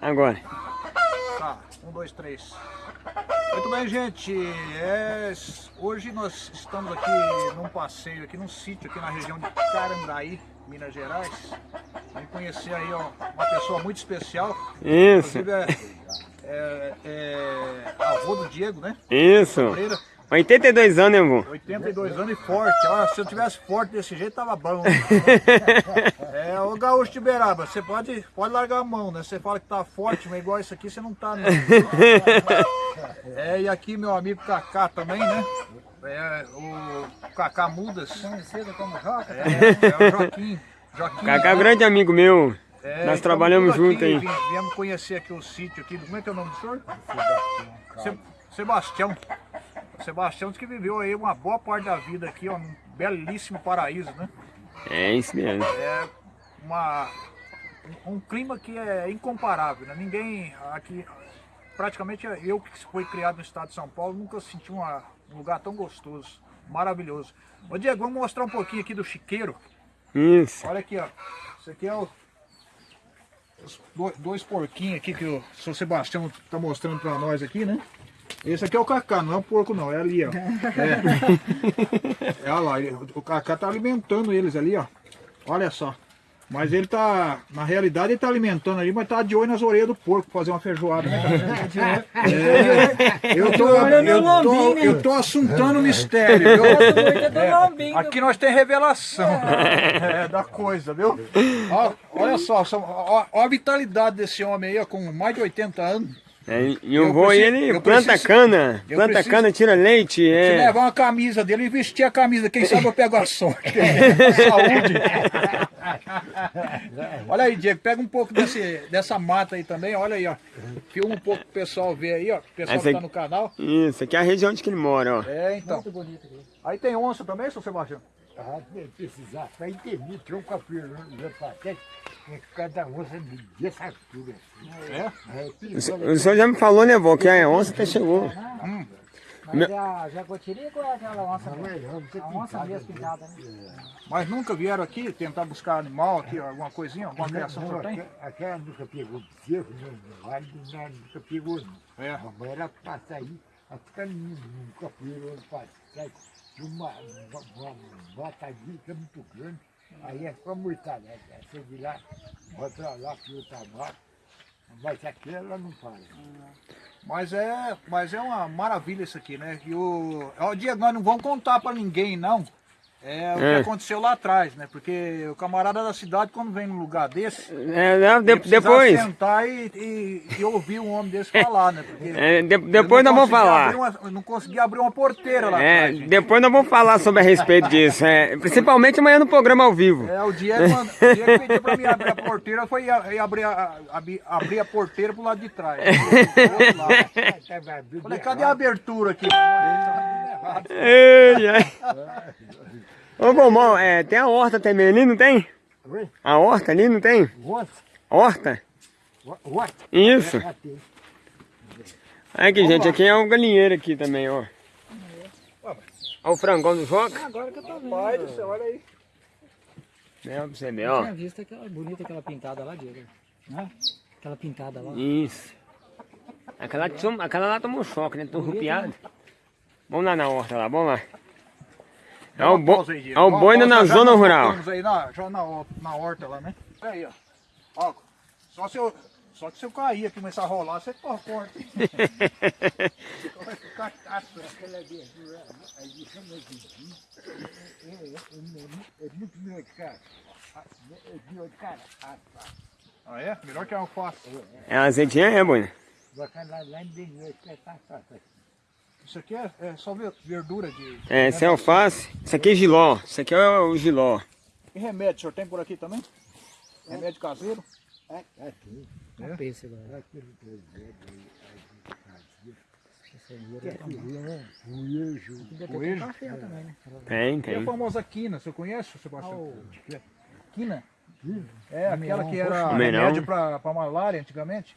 Agora. Tá, um, dois, três. Muito bem, gente. É, hoje nós estamos aqui num passeio, aqui num sítio, aqui na região de Carandaí, Minas Gerais. Vamos conhecer aí ó, uma pessoa muito especial. Isso. Inclusive é, é, é avô do Diego, né? Isso. Freira. 82 anos, hein, vô? 82 anos e forte. Ó, se eu tivesse forte desse jeito, tava bom. né? É, ô Gaúcho de Beraba, você pode, pode largar a mão, né? Você fala que tá forte, mas igual isso aqui você não tá, não. É, e aqui meu amigo Kaká também, né? É, o Kaká Mudas. Conhecido como Joca. É, é o Joaquim. Joaquim. Kaká é um grande amigo meu. É, Nós trabalhamos tudo aqui, junto aí. Viemos conhecer aqui o sítio aqui. Como é que é o nome do senhor? Se- Sebastião. Sebastião que viveu aí uma boa parte da vida aqui, ó, num belíssimo paraíso, né? É isso mesmo. É uma, um um clima que é incomparável, né? Ninguém aqui, praticamente eu que fui criado no estado de São Paulo, nunca senti uma- um lugar tão gostoso, maravilhoso. Ô Diego, vamos mostrar um pouquinho aqui do chiqueiro. Isso. Olha aqui, ó. Isso aqui é o, os do- dois porquinhos aqui que o Sebastião tá mostrando pra nós aqui, né? Esse aqui é o Cacá, não é o porco não, é ali, ó. É, é olha lá, ele- o Cacá tá alimentando eles ali, ó. Olha só. Mas ele tá, na realidade ele tá alimentando ali, mas tá de olho nas orelhas do porco pra fazer uma feijoada, né? cara? É, eu tô, eu tô, eu tô assuntando o mistério, viu? É, aqui nós tem revelação é, da coisa, viu? Ó, olha só, só ó, ó a vitalidade desse homem aí, ó, com mais de 80 anos. É, e o Eu vô preciso- ele eu planta preciso- cana. Planta preciso- cana, tira leite. Se É. levar uma camisa dele e vestir a camisa, quem sabe eu pego a sorte. Saúde. olha aí, Diego, pega um pouco desse, dessa mata aí também, olha aí, ó. Filma um pouco pro pessoal ver aí, ó. O pessoal Essa que tá no canal. Isso, aqui é a região onde que ele mora, ó. É, então. Muito bonito aqui. Aí tem onça também, seu Sebastião? Ah, se precisar, para entender, tronco a tem que cada onça dessa altura. É? É, O, senhor- já me falou, né, vô, que a onça até chegou. Mas é a jacotirica ou é aquela onça não é não, A onça mesmo pintada, né? Mas nunca vieram aqui tentar buscar animal aqui, alguma coisinha, alguma criação que o não, senhor tem? aquela, nunca pegou cerro, não, vale, não, nunca pegou não. É. A mãe era passa aí, a ficar nunca pegou, passa aí, uma, uma, que é muito grande, aí é pra mortalha, né? você lá, bota lá que outra mata, mas aquela não para. Mas é, mas é uma maravilha isso aqui, né? E o, ó, Diego, nós não vamos contar pra ninguém, não. É o que É. aconteceu lá atrás, né? Porque o camarada da cidade, quando vem num lugar desse, É, não, de- ele precisa depois. sentar e, e, e ouvir um homem desse falar, né? Porque É, de- depois não nós vamos falar. abrir uma- não consegui abrir uma porteira lá É, atrás, gente. depois nós vamos falar sobre a respeito disso. é, principalmente amanhã no programa ao vivo. É, o Diego, o Diego pediu pra mim abrir a porteira, foi a- abrir a, abi- abrir a porteira pro lado de trás. Falei, cadê a abertura aqui? Ei, ai. Ô, Gomão, é, tem a horta também ali, não tem? Oi? A horta ali, não tem? Horta? Onça? Isso. Já tem. Aqui, gente, aqui é o galinheiro aqui também, ó. Olha o frangão do Joca. Agora que eu tô vendo. Pai do céu, olha aí. É, pra você ver, Eu ó. tinha visto aquela bonita, aquela pintada lá, Diego. Né? Aquela pintada lá. Isso. Aquela, lá- aquela lá tomou choque, né? Tão rupiado. Vamos lá na horta lá, vamos lá. É o, bo... Pausa aí, Diego. é Ó, boi na zona rural. Aí na, já na, na horta lá, né? Aí, ó. ó só, se eu, só que se eu cair aqui começar a rolar, você corre forte. É, de cara. Ah, tá. É? Melhor que a alface. É azeitinha, é, boi? Bacana lá, lá é tá, tá, tá. Isso aqui é, é só ver- verdura de... É, esse é alface. Isso aqui é giló. Isso aqui é o giló. E remédio, o senhor tem por aqui também? Remédio caseiro? É, é, sim. Olha o peixe agora. Aquele projeto aí, aí, fazia. Esse aí Que é era- filho, né? Tem Coelho. café também, né? Tem, E a tem. famosa quina, você conhece, Ah, Sebastião? Quina? Quina? É, aquela que era remédio pra, pra malária antigamente.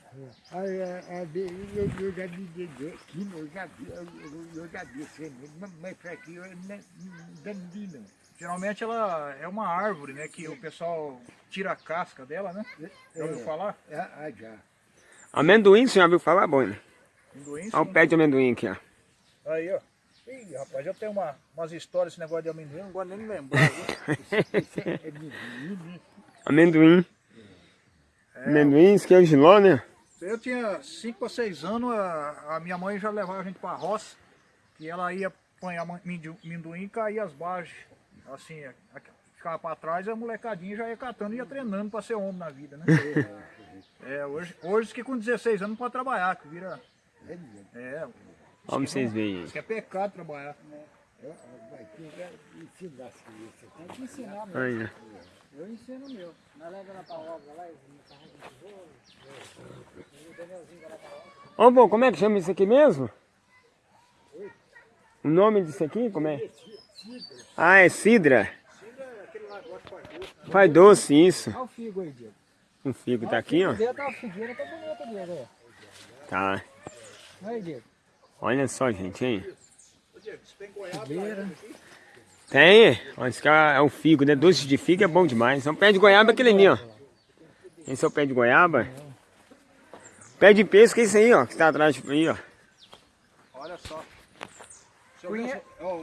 É, é, eu, eu já vi aqui, eu já vi, eu, já vi esse remédio, mas- aqui eu não, não vi não. Geralmente ela é uma árvore, né? Que o pessoal tira a casca dela, né? Já ouviu É. falar? É, ah, já. Amendoim, você já viu falar, Boina? Amendoim, Olha o pé de amendoim aqui, ó. Aí, ó. Ih, rapaz, eu tenho uma, umas histórias desse negócio de amendoim, não gosto nem de lembrar. viu? É menino, né? Amendoim. É. Amendoim, isso que é giló, né? Eu tinha 5 ou 6 anos, a, a minha mãe já levava a gente pra roça, que ela ia apanhar amendoim e caía as barges. Assim, a- a- ficava pra trás e a molecadinha já ia catando e ia treinando pra ser homem na vida, né? É, hoje, hoje que com 16 anos não pode trabalhar, que vira. É, Vamos vocês verem aí. isso que é pecado trabalhar. Vai ter que ensinar as crianças. Tem que ensinar mesmo. Eu ensino o meu. Nós levamos ela pra obra lá, eles carregam de tijolo. O Danielzinho vai lá pra obra. Ô, bom, como é que chama isso aqui mesmo? O nome disso aqui, como é? Ah, é cidra. Faz doce, isso. Olha o figo aí, Diego. O figo tá aqui, ó. Tá figueira, tá bonita, Diego. Tá. Olha aí, Diego. Olha só, gente, hein? Figueira. Tem. Olha, esse cara é o figo, né? Doce de figo é bom demais. É um pé de goiaba aquele ali, ó. Esse é o pé de goiaba. Pé de pesco é esse aí, ó. Que tá atrás aí, ó. Olha só.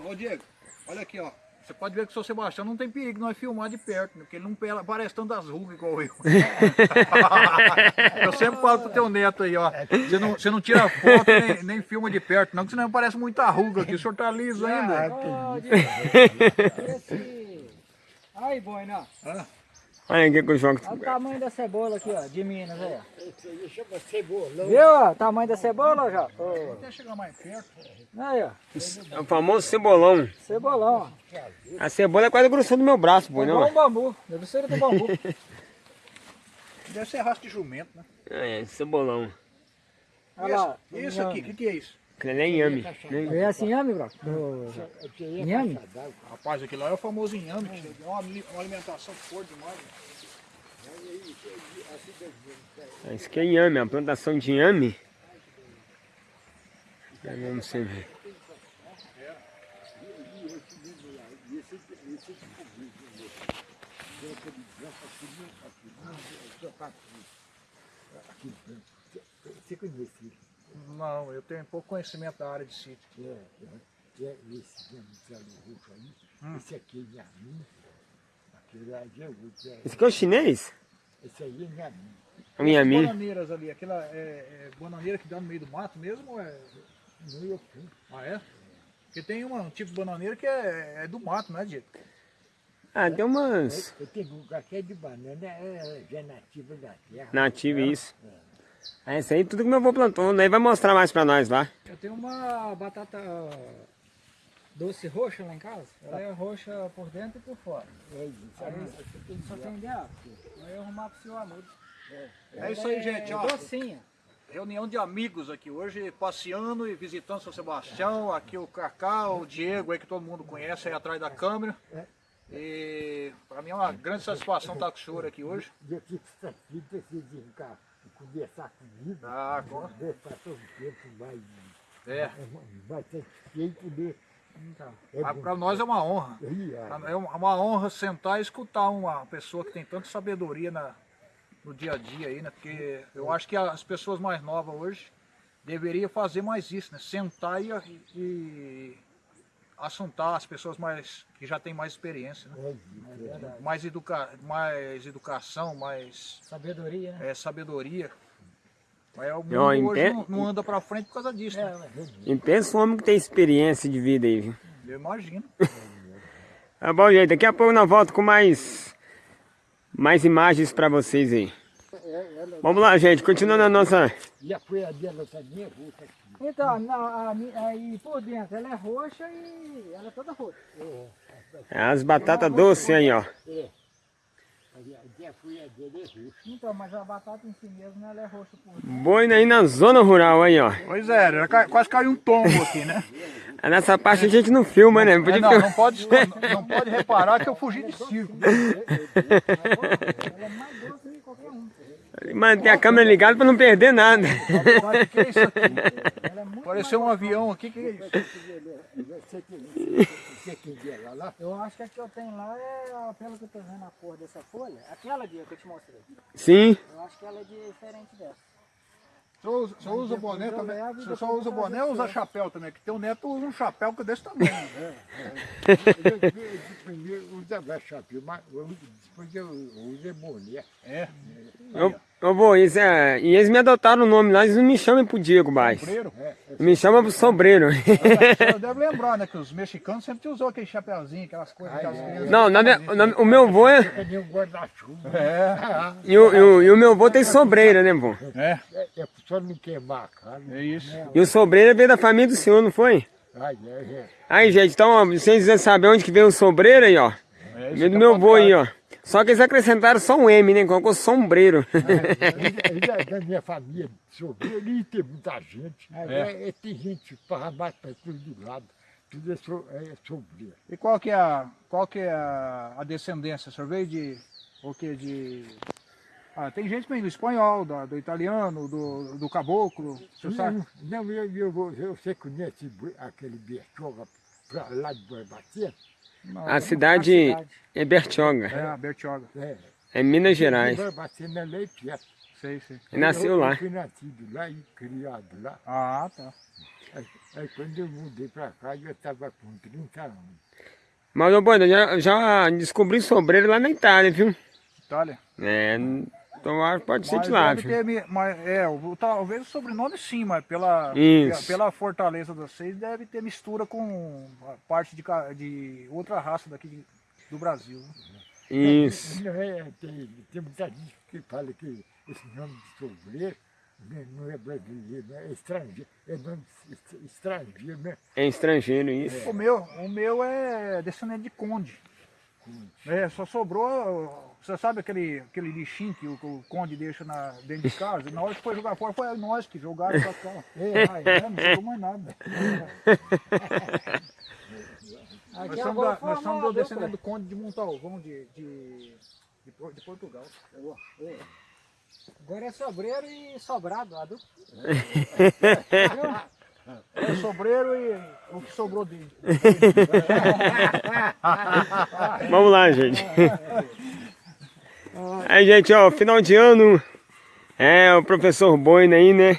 Ô Diego, olha aqui, ó. Você pode ver que o seu Sebastião não tem perigo nós filmar de perto, né? porque ele não pela- parece tanto das rugas igual eu. eu sempre falo pro teu neto aí, ó. Você não, você não tira foto nem, nem filma de perto, não, que senão parece muita ruga aqui. O senhor tá liso ainda. Ô, Diego. Esse... Aí, boina. Ah, Olha aqui que eu jogo. Olha o tamanho da cebola aqui, ó, de Minas, aí, ó. Cebolão. Viu, ó, o tamanho da cebola, já? Até chegar mais perto. Aí, ó, É o famoso cebolão. cebolão, ó. A cebola é quase a grossura do meu braço, pô, Igual não? um bambu, deve ser do bambu. Deve ser raça de jumento, né? É, cebolão. Olha lá. Isso, isso aqui, o que, que é isso? Aquele ali é inhame. É assim, inhame, bro? É Inhame? Rapaz, aquilo lá é o famoso inhame, que é uma, ali- uma alimentação forte demais. né? Isso aqui é inhame, a plantação de inhame. É, Vamos você ver. Você conhece ele? Não, eu tenho pouco conhecimento da área de sítio. É, é, é esse mesmo céu roxo aí. Hum. Esse aqui é Inhamin. Aquele ali é outro. é- Esse aqui é o chinês? Esse aí é Inhamin. O inhame. Bananeiras ali, aquela é, é bananeira que dá no meio do mato mesmo ou é... Não eu fui. Ah, é? Porque tem uma, um tipo de bananeira que é, é do mato, né, Diego? Ah, tem umas Eu tenho um que é de banana, é, já é nativa da terra. nativas, isso. Ah, esse aí tudo que meu avô plantou, daí vai mostrar mais pra nós lá. Eu tenho uma batata doce roxa lá em casa. Ela é roxa por dentro e por fora. É isso. Aí só tem. Aí eu arrumar pro seu amigo. É isso aí, gente, ó. Docinha. Reunião de amigos aqui hoje, passeando e visitando São Sebastião. Aqui o Cacá, o Diego aí que todo mundo conhece aí atrás da câmera. E pra mim é uma grande satisfação estar com o senhor aqui hoje. Conversar comigo. Ah, com- Conversar todo tempo mais, É, mais satisfeito de. Então. É pra nós é uma honra. É uma honra sentar e escutar uma pessoa que tem tanta sabedoria na, no dia a dia aí, né? Porque eu acho que as pessoas mais novas hoje deveriam fazer mais isso, né? Sentar e, e assuntar as pessoas mais que já têm mais experiência, né? É é. Mais, educa, mais educação, mais Sabedoria, né? é, sabedoria. Mas o mundo hoje não, não anda pra frente por causa disso, É, né? E pensa um homem que tem experiência de vida aí, viu? Eu imagino. Tá bom, gente. Daqui a pouco nós voltamos com mais, mais imagens pra vocês aí. Vamos lá, gente. Continuando a nossa... E a é. Então, na, a aí por dentro ela é roxa e ela é toda roxa. As batatas doces aí, ó. É. É. Então, mas a batata em si mesmo ela é roxa por dentro. Boina aí na zona rural aí, ó. Pois é, quase caiu um tombo aqui, né? Nessa parte a gente não filma, né? É, Podia não, filmar. não pode, não, não pode reparar que eu fugi de circo. Ela é mais doce. Manter a câmera ligada pra não perder nada. Sabe o que é isso aqui? Ela é muito Pareceu um avião aqui, que é isso? Você você? Eu acho que a que eu tenho lá é, pelo que eu tô vendo a cor dessa folha, aquela dia que eu te mostrei. Sim. Eu acho que ela é diferente dessa. Só usa, só usa boné também. Você só usa boné ou usa chapéu também? Que teu neto usa um chapéu que é desse tamanho. né? Primeiro usava chapéu, mas eu- depois eu usei boné. É. Ô, ô vô, isso é, e eles me adotaram o nome lá, eles não me chamam pro Diego mais. Sombreiro. Me chamam pro Sobreiro. Você deve lembrar, né? Que os mexicanos sempre usou aquele chapéuzinho, aquelas coisas. Aquelas crianças- Não, na minha- na- o meu vô é. Cadê um guarda-chuva? É, E o, e o- e o meu vô tem sobreira, né, vô? é, É, é só não queimar a cara. é isso. E o sobreira veio da família do senhor, não foi? Ai, é, é. Aí, gente, então, ó, vocês quiserem saber onde que veio o sobreiro aí, ó. é Veio do que meu é vô aí, ó. Só que eles acrescentaram só um M, né? Colocou sombreiro. Ele é da minha família, sobre ali tem muita gente. É. é, tem gente para mais para tudo lado. Tudo é, so, é sobre. E qual que é a, qual que é a, a descendência? O senhor veio de, o que, de... Ah, tem gente que vem do espanhol, do, do italiano, do, do caboclo, o senhor sabe? Não, eu, eu, vou- eu, você conhece aquele Bertioga para lá de Boibacia? Não, A cidade cidade. é Bertioga, É, Bertioga, É. é Minas Gerais. Boibacia na lei perto. sei, sei. Nasceu eu, lá. Eu fui nascido lá e criado lá. Ah, tá. Aí, aí quando eu mudei para cá, eu estava com 30 anos. Mas, ô Boina, já, já descobri sobreiro lá na Itália, viu? Itália. É, então acho que pode ser Mas de lá, deve viu? ter mas, é, talvez o sobrenome sim, mas pela, Isso. pela fortaleza de vocês deve ter mistura com parte de, de outra raça daqui de- do Brasil. né? Isso. Não é, tem, tem muita gente que fala que esse nome de sobreiro né, não é brasileiro, né, é estrangeiro. É nome est- estrangeiro, né? É estrangeiro, isso. O meu, o meu é descendente de conde. É, só sobrou, você sabe aquele, aquele lixinho que o, que o conde deixa na, dentro de casa? Na hora que foi jogar fora, foi nós que jogaram pra cá. É, é, não sobrou mais nada. Nós Aqui somos, da, nós somos do descendente do conde de Montalvão de, de, de, de Portugal. Agora é sobreiro e sobrado, a dupla. É sobreiro e o que sobrou dele. Vamos lá, gente. Aí, gente, ó, final de ano. É, o professor Boina aí, né?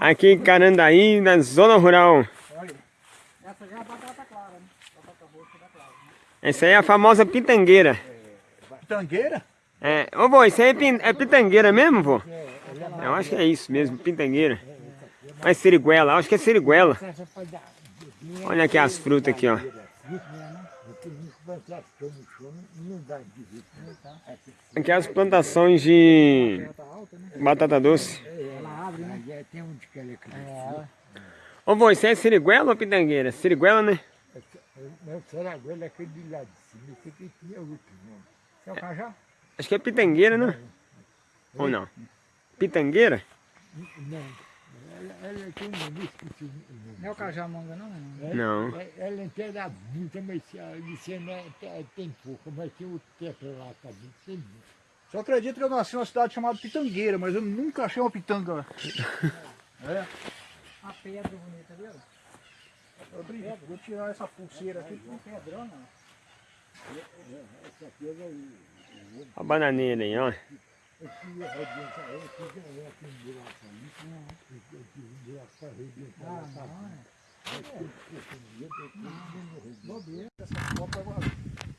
Aqui em Carandaí, na zona rural. Olha, Essa já é a batata clara, né? Batata roxa da clara. Né? Essa aí é a famosa pitangueira. Tangueira? É, ô vô, isso aí é, pin- é pitangueira mesmo, vô? Eu acho que é isso mesmo, pitangueira. Mas siriguela, acho que é siriguela. Olha aqui as frutas aqui, ó. Aqui as plantações de batata doce. Ela abre, é, tem Ô vô, isso é siriguela ou pitangueira? Siriguela, né? Não, Saragoela é aquele de lá de cima, esse aqui tinha outro nome. Quer o cajá? Acho que é pitangueira, né? Ou não? Pitangueira? Não, ela, ela tem um o nome. Não é o cajamanga, não? né? Não. É- Ela é inteira muita, mas a Licena é- é- tem pouco, mas tem outro tetra lá também, tem muito. Só acredito que eu nasci numa cidade chamada Pitangueira, mas eu nunca achei uma pitanga lá. É, A pedra bonita, viu? eu brinco. Vou tirar essa pulseira aqui. Um pedrona. Essa pedra aí, A bananeira aí, ó. Aqui é.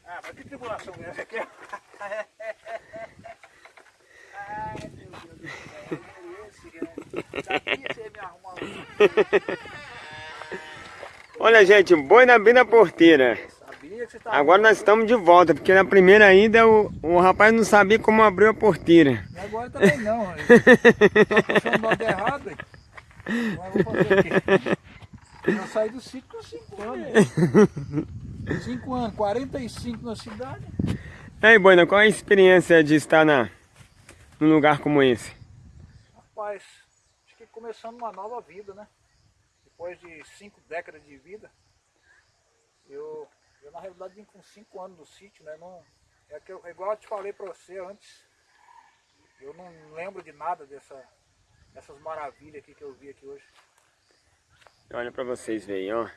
Ah, mas que tribulação é essa aqui? Ai, meu Deus do céu. Esse, ia me arrumar um. Olha, gente, boi na bem na porteira. Sabia que você tava. Agora nós estamos de volta, porque na primeira ida o, o rapaz não sabia como abrir a porteira. E agora também não. Tá puxando lado errado. Agora vou fazer o quê? Eu saí do sítio com 5 anos. 5 anos, 45 na cidade. E aí, Boina, qual é a experiência de estar na, num lugar como esse? Rapaz, acho que começando uma nova vida, né? Depois de cinco décadas de vida, eu, eu na realidade vim com cinco anos no sítio, né? Não, é, que eu, é igual eu te falei pra você antes, eu não lembro de nada dessa, dessas maravilhas aqui que eu vi aqui hoje. Olha pra vocês verem, ó.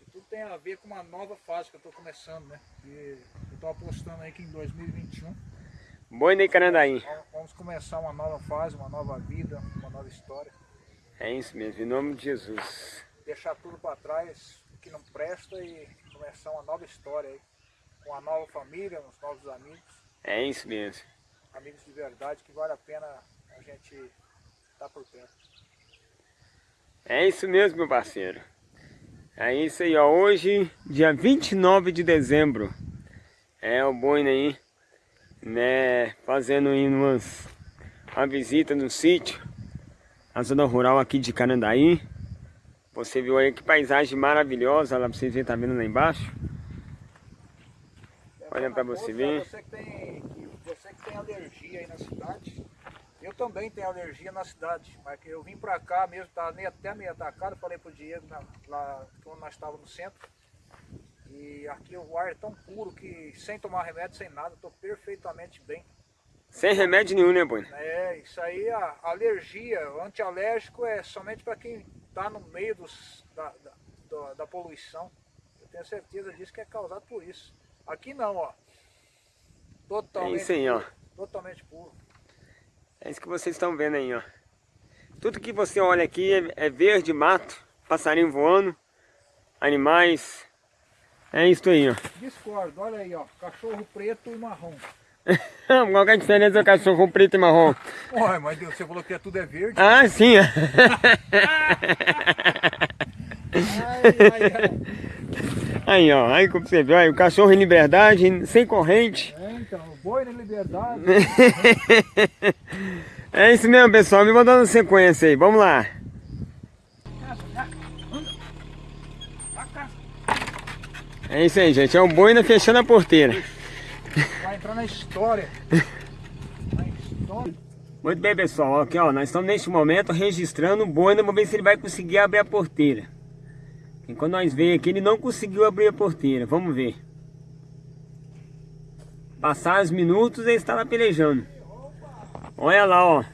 E tudo tem a ver com uma nova fase que eu tô começando, né? E eu tô apostando aí que em 2021 Boina Carandaí. Vamos começar uma nova fase, uma nova vida, uma nova história. É isso mesmo, em nome de Jesus. Deixar tudo para trás que não presta e começar uma nova história aí. Com uma nova família, uns novos amigos. É isso mesmo. Amigos de verdade que vale a pena a gente estar por perto. É isso mesmo, meu parceiro. É isso aí, ó. Hoje, dia 29 de dezembro. É o Boina aí, né? Fazendo aí umas, uma visita no sítio, na zona rural aqui de Carandaí. Você viu aí que paisagem maravilhosa, lá pra vocês verem, tá vendo lá embaixo? Olha pra você ver. Você que, tem, você que tem alergia aí na cidade, eu também tenho alergia na cidade, mas que eu vim pra cá mesmo, tava meio, até meio atacado, falei pro Diego na- lá quando nós estávamos no centro. E aqui o ar é tão puro que sem tomar remédio, sem nada, estou perfeitamente bem. Sem remédio nenhum, né, Boina? É, isso aí, a alergia, o antialérgico é somente para quem está no meio dos, da, da, da- poluição. Eu tenho certeza disso que é causado por isso. Aqui não, ó. É Totalmente, isso aí, ó. totalmente puro. É isso que vocês estão vendo aí, ó. Tudo que você olha aqui é, é verde, mato, passarinho voando, animais. É isso aí, ó. Discordo, olha aí, ó. Cachorro preto e marrom. Qual que é a diferença do cachorro preto e marrom? Ué, mas Deus, você falou que tudo é verde. Ah, sim. Aí, ó. Aí como você viu, aí, o cachorro em liberdade, sem corrente. É, então, boi na liberdade. É isso mesmo, pessoal. Me mandando sequência aí. Vamos lá. É isso aí, gente. É o boina fechando a porteira. Vai entrar na história. Na história. Muito bem, pessoal. Aqui, ó, nós estamos neste momento registrando o boina. Vamos ver se ele vai conseguir abrir a porteira. E quando nós veio aqui, ele não conseguiu abrir a porteira. Vamos ver. Passar os minutos, ele estava pelejando. Olha lá, ó.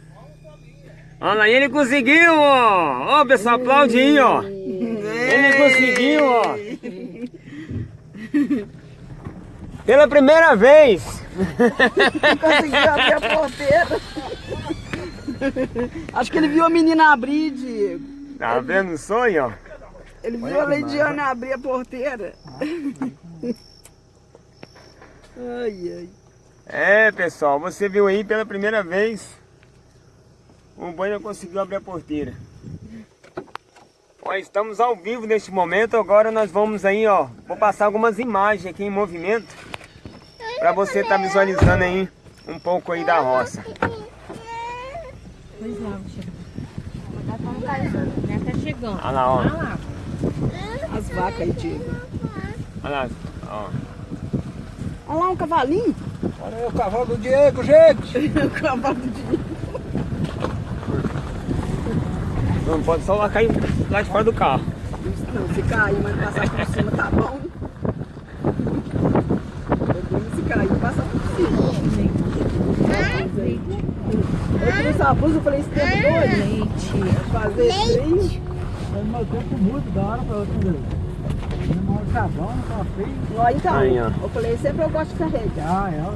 Olha lá, ele conseguiu, ó. Ó, pessoal, aplaude aí, ó. Ele conseguiu, ó. Pela primeira vez. Conseguiu abrir a porteira. Acho que ele viu a menina abrir, Diego. Tá vendo o sonho, ó? Ele viu a Leidiane abrir a porteira. Ai, ai. É, pessoal, você viu aí pela primeira vez. O Boina conseguiu abrir a porteira. Ó, estamos ao vivo neste momento. Agora nós vamos aí, ó. Vou passar algumas imagens aqui em movimento. Pra você estar visualizando aí um pouco aí da roça. Pois não, chega. Já tá chegando. Olha lá, ó. Olha lá. As vacas aí, Diego. Olha lá, ó. Olha lá um cavalinho. Olha aí o cavalo do Diego, gente. o cavalo do Diego. Não pode só lá cair lá de fora do carro. Não, se cair, mas passar por cima tá bom. Podemos se cair, passar por cima. Eu tirei essa blusa, eu falei, esse tempo doido. Leite. Fazer frio. Meu tempo muda da hora pra outra vez. Não tá bom, não tá feio. Ó, então, Aí, ó. eu falei, sempre eu gosto de carregar. Ah, é.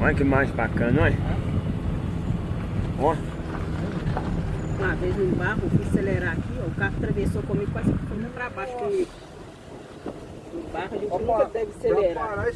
Olha que imagem bacana, olha. Ó. Uma vez no barro, fui acelerar aqui, ó, o carro atravessou comigo, quase foi pra baixo comigo. No barro, a gente nunca deve acelerar.